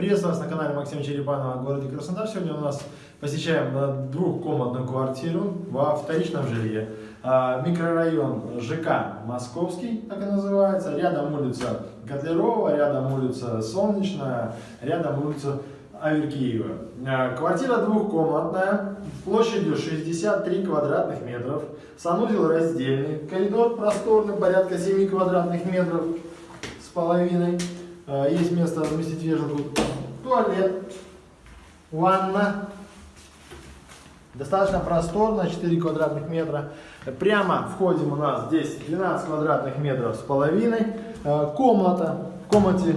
Приветствую вас на канале Максима Черепанова в городе Краснодар. Сегодня у нас посещаем двухкомнатную квартиру во вторичном жилье. А, Микрорайон ЖК Московский, так и называется. Рядом улица Котлярова, рядом улица Солнечная, рядом улица Аверкиева. А, Квартира двухкомнатная, площадью 63 квадратных метров, санузел раздельный, коридор просторный, порядка 7 квадратных метров с половиной. А, Есть место разместить вешалку, туалет, ванна. Достаточно просторно, 4 квадратных метра. Прямо входим у нас здесь 12 квадратных метров с половиной. А, Комната. В комнате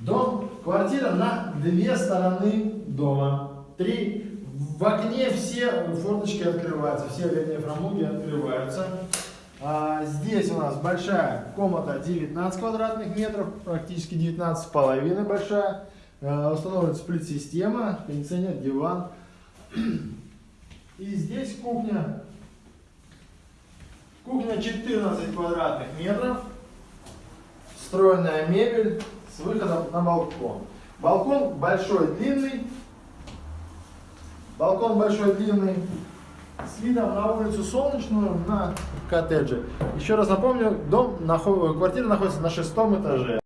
Дом, квартира на две стороны дома. Три. В окне все форточки открываются, все оконные фрамуги открываются. А, здесь у нас большая комната 19 квадратных метров, практически 19 с половиной большая. А, установлена сплит-система, кондиционер, диван. И здесь кухня. Кухня 14 квадратных метров. Встроенная мебель с выходом на балкон. Балкон большой, длинный. Балкон большой, длинный. С видом на улицу Солнечную, на коттеджи. Еще раз напомню, дом, квартира находится на шестом этаже.